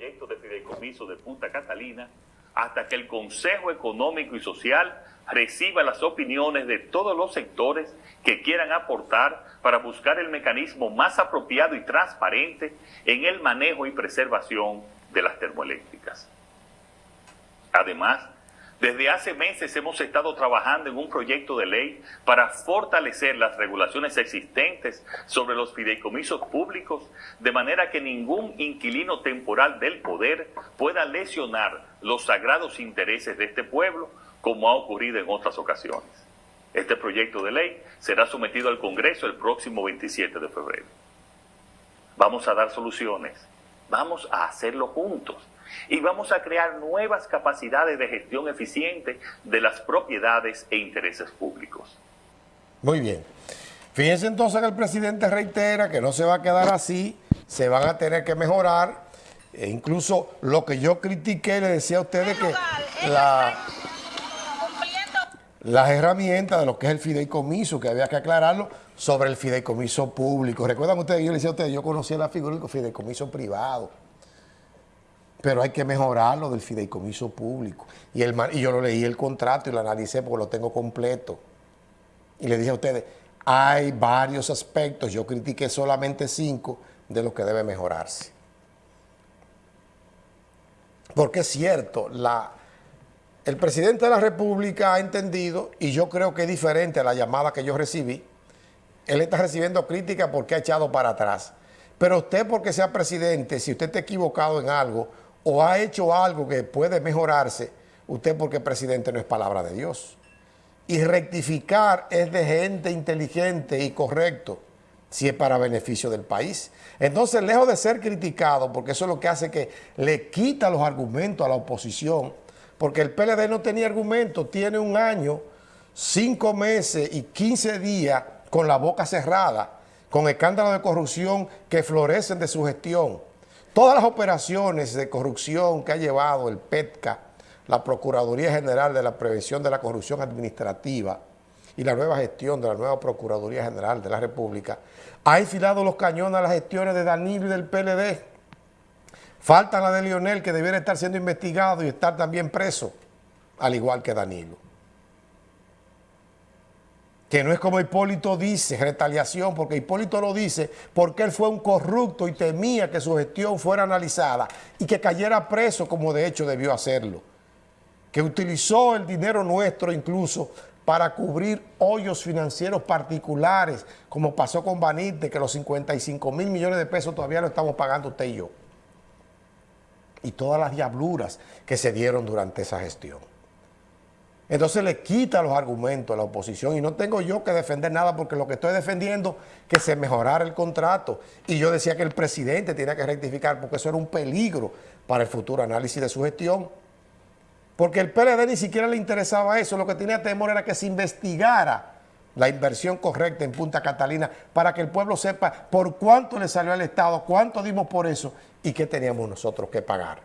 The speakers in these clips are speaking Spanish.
proyecto de fideicomiso de Punta Catalina hasta que el Consejo Económico y Social reciba las opiniones de todos los sectores que quieran aportar para buscar el mecanismo más apropiado y transparente en el manejo y preservación de las termoeléctricas. Además, desde hace meses hemos estado trabajando en un proyecto de ley para fortalecer las regulaciones existentes sobre los fideicomisos públicos, de manera que ningún inquilino temporal del poder pueda lesionar los sagrados intereses de este pueblo, como ha ocurrido en otras ocasiones. Este proyecto de ley será sometido al Congreso el próximo 27 de febrero. Vamos a dar soluciones, vamos a hacerlo juntos y vamos a crear nuevas capacidades de gestión eficiente de las propiedades e intereses públicos. Muy bien. Fíjense entonces que el presidente reitera que no se va a quedar así, se van a tener que mejorar. E incluso lo que yo critiqué, le decía a ustedes que la, las herramientas de lo que es el fideicomiso, que había que aclararlo, sobre el fideicomiso público. ¿Recuerdan ustedes? Yo le decía a ustedes, yo conocía la figura del fideicomiso privado pero hay que mejorarlo del fideicomiso público. Y, el, y yo lo leí el contrato y lo analicé porque lo tengo completo. Y le dije a ustedes, hay varios aspectos, yo critiqué solamente cinco de los que debe mejorarse. Porque es cierto, la, el presidente de la República ha entendido, y yo creo que es diferente a la llamada que yo recibí, él está recibiendo crítica porque ha echado para atrás. Pero usted porque sea presidente, si usted está equivocado en algo, o ha hecho algo que puede mejorarse, usted porque presidente no es palabra de Dios. Y rectificar es de gente inteligente y correcto, si es para beneficio del país. Entonces, lejos de ser criticado, porque eso es lo que hace que le quita los argumentos a la oposición, porque el PLD no tenía argumentos, tiene un año, cinco meses y quince días con la boca cerrada, con escándalos de corrupción que florecen de su gestión Todas las operaciones de corrupción que ha llevado el PETCA, la Procuraduría General de la Prevención de la Corrupción Administrativa y la nueva gestión de la nueva Procuraduría General de la República, ha enfilado los cañones a las gestiones de Danilo y del PLD. Falta la de Lionel, que debiera estar siendo investigado y estar también preso, al igual que Danilo que no es como Hipólito dice, retaliación, porque Hipólito lo dice porque él fue un corrupto y temía que su gestión fuera analizada y que cayera preso como de hecho debió hacerlo. Que utilizó el dinero nuestro incluso para cubrir hoyos financieros particulares, como pasó con Banite, que los 55 mil millones de pesos todavía lo estamos pagando usted y yo. Y todas las diabluras que se dieron durante esa gestión. Entonces le quita los argumentos a la oposición y no tengo yo que defender nada porque lo que estoy defendiendo es que se mejorara el contrato. Y yo decía que el presidente tenía que rectificar porque eso era un peligro para el futuro análisis de su gestión. Porque el PLD ni siquiera le interesaba eso, lo que tenía temor era que se investigara la inversión correcta en Punta Catalina para que el pueblo sepa por cuánto le salió al Estado, cuánto dimos por eso y qué teníamos nosotros que pagar.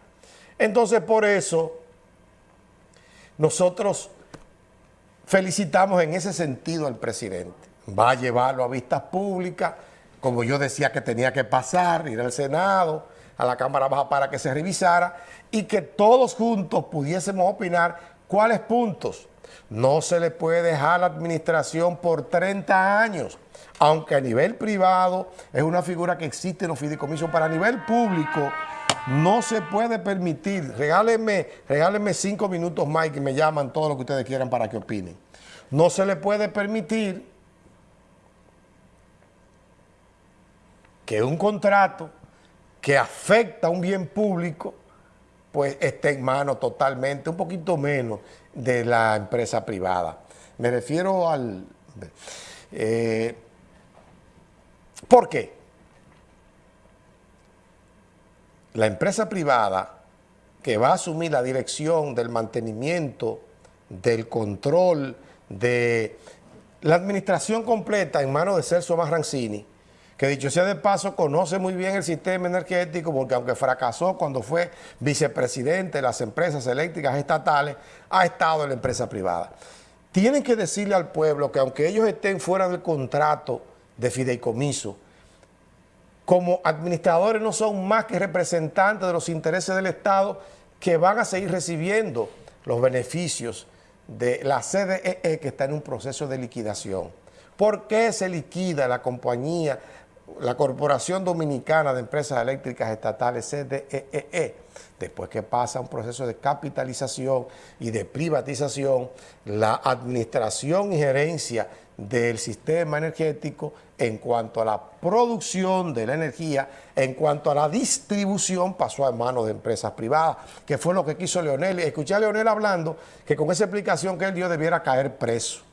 Entonces por eso nosotros felicitamos en ese sentido al presidente. Va a llevarlo a vistas públicas, como yo decía que tenía que pasar, ir al Senado, a la Cámara Baja para que se revisara y que todos juntos pudiésemos opinar cuáles puntos no se le puede dejar la administración por 30 años, aunque a nivel privado es una figura que existe en los fideicomisos, para nivel público no se puede permitir, regálenme, regálenme cinco minutos más y me llaman todo lo que ustedes quieran para que opinen. No se le puede permitir que un contrato que afecta a un bien público pues esté en manos totalmente, un poquito menos de la empresa privada. Me refiero al... Eh, ¿Por qué? la empresa privada que va a asumir la dirección del mantenimiento, del control, de la administración completa en manos de Celso Marrancini, que dicho sea de paso, conoce muy bien el sistema energético porque aunque fracasó cuando fue vicepresidente de las empresas eléctricas estatales, ha estado en la empresa privada. Tienen que decirle al pueblo que aunque ellos estén fuera del contrato de fideicomiso, como administradores no son más que representantes de los intereses del Estado que van a seguir recibiendo los beneficios de la CDEE e que está en un proceso de liquidación. ¿Por qué se liquida la compañía, la Corporación Dominicana de Empresas Eléctricas Estatales, CDEE? E? Después que pasa un proceso de capitalización y de privatización, la administración y gerencia del sistema energético en cuanto a la producción de la energía, en cuanto a la distribución, pasó a manos de empresas privadas, que fue lo que quiso Leonel. Escuché a Leonel hablando que con esa explicación que él dio debiera caer preso.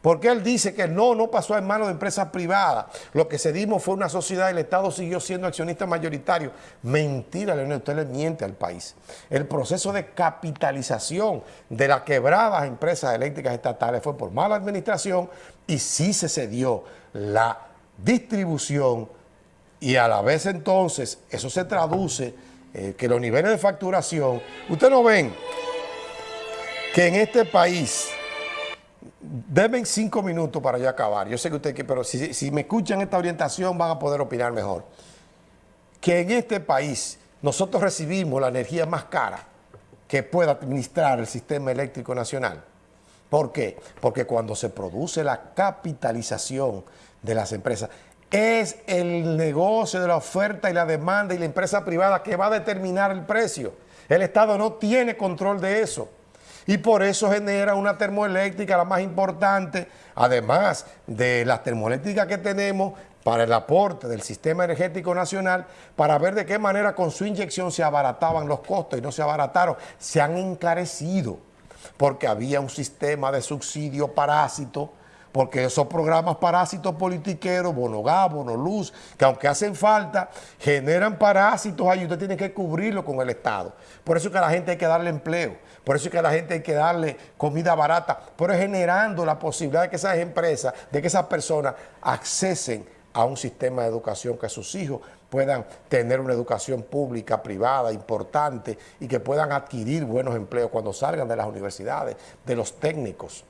Porque él dice que no, no pasó en manos de empresas privadas. Lo que se dimos fue una sociedad el Estado siguió siendo accionista mayoritario. Mentira, Leonel, usted le miente al país. El proceso de capitalización de las quebradas empresas eléctricas estatales fue por mala administración y sí se cedió la distribución y a la vez entonces eso se traduce eh, que los niveles de facturación, ustedes no ven que en este país Deben cinco minutos para yo acabar. Yo sé que usted, pero si, si me escuchan esta orientación van a poder opinar mejor. Que en este país nosotros recibimos la energía más cara que pueda administrar el sistema eléctrico nacional. ¿Por qué? Porque cuando se produce la capitalización de las empresas, es el negocio de la oferta y la demanda y la empresa privada que va a determinar el precio. El Estado no tiene control de eso y por eso genera una termoeléctrica la más importante, además de las termoeléctricas que tenemos para el aporte del sistema energético nacional, para ver de qué manera con su inyección se abarataban los costos y no se abarataron, se han encarecido, porque había un sistema de subsidio parásito porque esos programas parásitos politiqueros, Bonogá, Bonoluz, que aunque hacen falta, generan parásitos ahí, usted tiene que cubrirlo con el Estado. Por eso es que a la gente hay que darle empleo, por eso es que a la gente hay que darle comida barata, pero generando la posibilidad de que esas empresas, de que esas personas accesen a un sistema de educación que sus hijos puedan tener una educación pública, privada, importante y que puedan adquirir buenos empleos cuando salgan de las universidades, de los técnicos.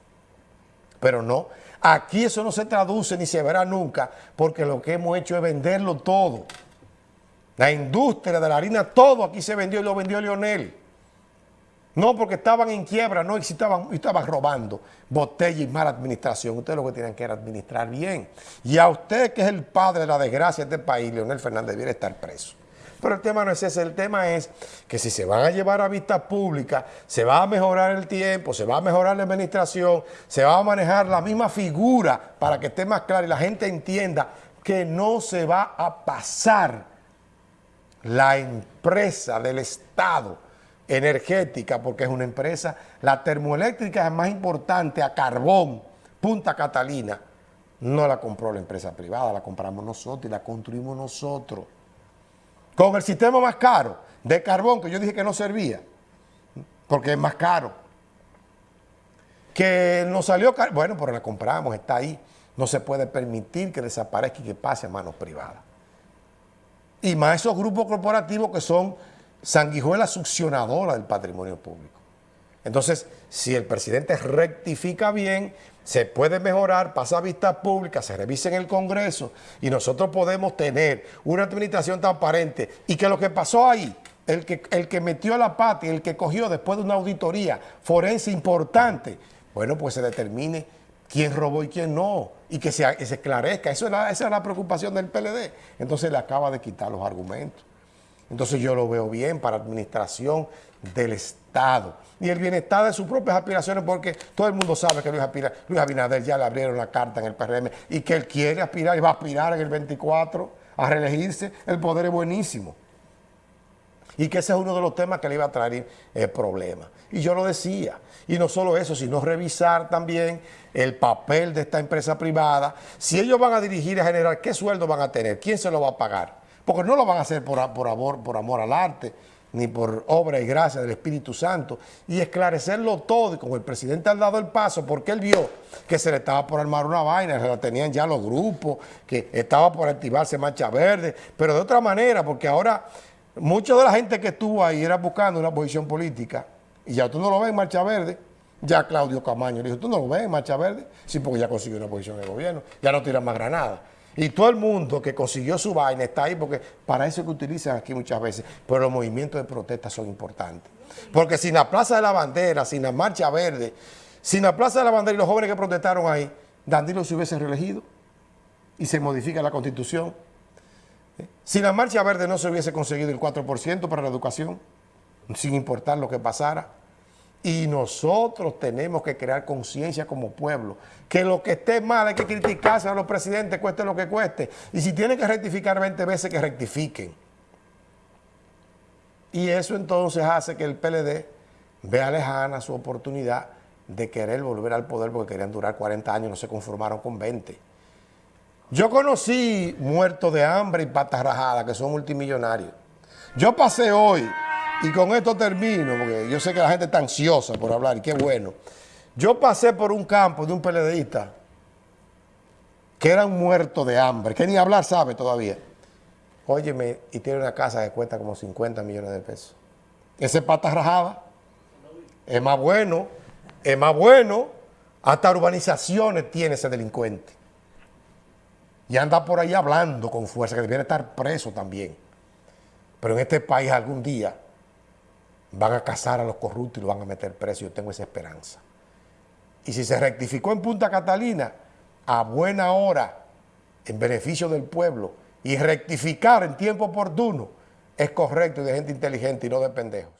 Pero no, aquí eso no se traduce ni se verá nunca porque lo que hemos hecho es venderlo todo. La industria de la harina, todo aquí se vendió y lo vendió Lionel. No porque estaban en quiebra, no, estaban, estaban robando botella y mala administración. Ustedes lo que tienen que administrar bien. Y a usted, que es el padre de la desgracia de este país, Leonel Fernández, debiera estar preso. Pero el tema no es ese, el tema es que si se van a llevar a vista pública, se va a mejorar el tiempo, se va a mejorar la administración, se va a manejar la misma figura para que esté más claro y la gente entienda que no se va a pasar la empresa del Estado energética, porque es una empresa, la termoeléctrica es más importante a carbón, Punta Catalina, no la compró la empresa privada, la compramos nosotros y la construimos nosotros con el sistema más caro de carbón, que yo dije que no servía, porque es más caro, que nos salió caro, bueno, pero la compramos, está ahí, no se puede permitir que desaparezca y que pase a manos privadas. Y más esos grupos corporativos que son sanguijuelas succionadoras del patrimonio público. Entonces, si el presidente rectifica bien, se puede mejorar, pasa a vista pública, se revisa en el Congreso y nosotros podemos tener una administración transparente y que lo que pasó ahí, el que, el que metió la pata y el que cogió después de una auditoría forense importante, bueno, pues se determine quién robó y quién no, y que se, esclarezca. Eso esa es la preocupación del PLD. Entonces le acaba de quitar los argumentos. Entonces yo lo veo bien para administración del Estado y el bienestar de sus propias aspiraciones porque todo el mundo sabe que Luis, Abinader ya le abrieron la carta en el PRM y que él quiere aspirar y va a aspirar en el 24 a reelegirse, el poder es buenísimo. Y que ese es uno de los temas que le iba a traer el problema. Y yo lo decía. Y no solo eso, sino revisar también el papel de esta empresa privada. Si ellos van a dirigir a generar, ¿qué sueldo van a tener? ¿Quién se lo va a pagar? Porque no lo van a hacer por, por, amor, por amor al arte, ni por obra y gracia del Espíritu Santo, y esclarecerlo todo, y como el presidente ha dado el paso, porque él vio que se le estaba por armar una vaina, se la tenían ya los grupos, que estaba por activarse Mancha Verde, pero de otra manera, porque ahora mucha de la gente que estuvo ahí era buscando una posición política, y ya tú no lo ves en Marcha Verde, ya Claudio Camaño le dijo, ¿tú no lo ves en Marcha Verde? Sí, porque ya consiguió una posición de gobierno, ya no tira más granadas. Y todo el mundo que consiguió su vaina está ahí porque para eso es que utilizan aquí muchas veces. Pero los movimientos de protesta son importantes. Porque sin la Plaza de la Bandera, sin la Marcha Verde, sin la Plaza de la Bandera y los jóvenes que protestaron ahí, Danilo se hubiese reelegido y se modifica la Constitución. Si la Marcha Verde no se hubiese conseguido el 4% para la educación, sin importar lo que pasara, y nosotros tenemos que crear conciencia como pueblo, que lo que esté mal hay que criticarse a los presidentes, cueste lo que cueste. Y si tienen que rectificar 20 veces, que rectifiquen. Y eso entonces hace que el PLD vea lejana su oportunidad de querer volver al poder porque querían durar 40 años, no se conformaron con 20. Yo conocí muertos de hambre y patas rajadas que son multimillonarios. Yo pasé hoy y con esto termino, porque yo sé que la gente está ansiosa por hablar, y qué bueno. Yo pasé por un campo de un PLDista que era un muerto de hambre, que ni hablar sabe todavía. Óyeme, y tiene una casa que cuesta como 50 millones de pesos. Ese pata rajada es más bueno, es más bueno. Hasta urbanizaciones tiene ese delincuente. Y anda por ahí hablando con fuerza, que debería estar preso también. Pero en este país algún día van a cazar a los corruptos y lo van a meter preso. Yo tengo esa esperanza. Y si se rectificó en Punta Catalina, a buena hora, en beneficio del pueblo, y rectificar en tiempo oportuno, es correcto y de gente inteligente y no de pendejos.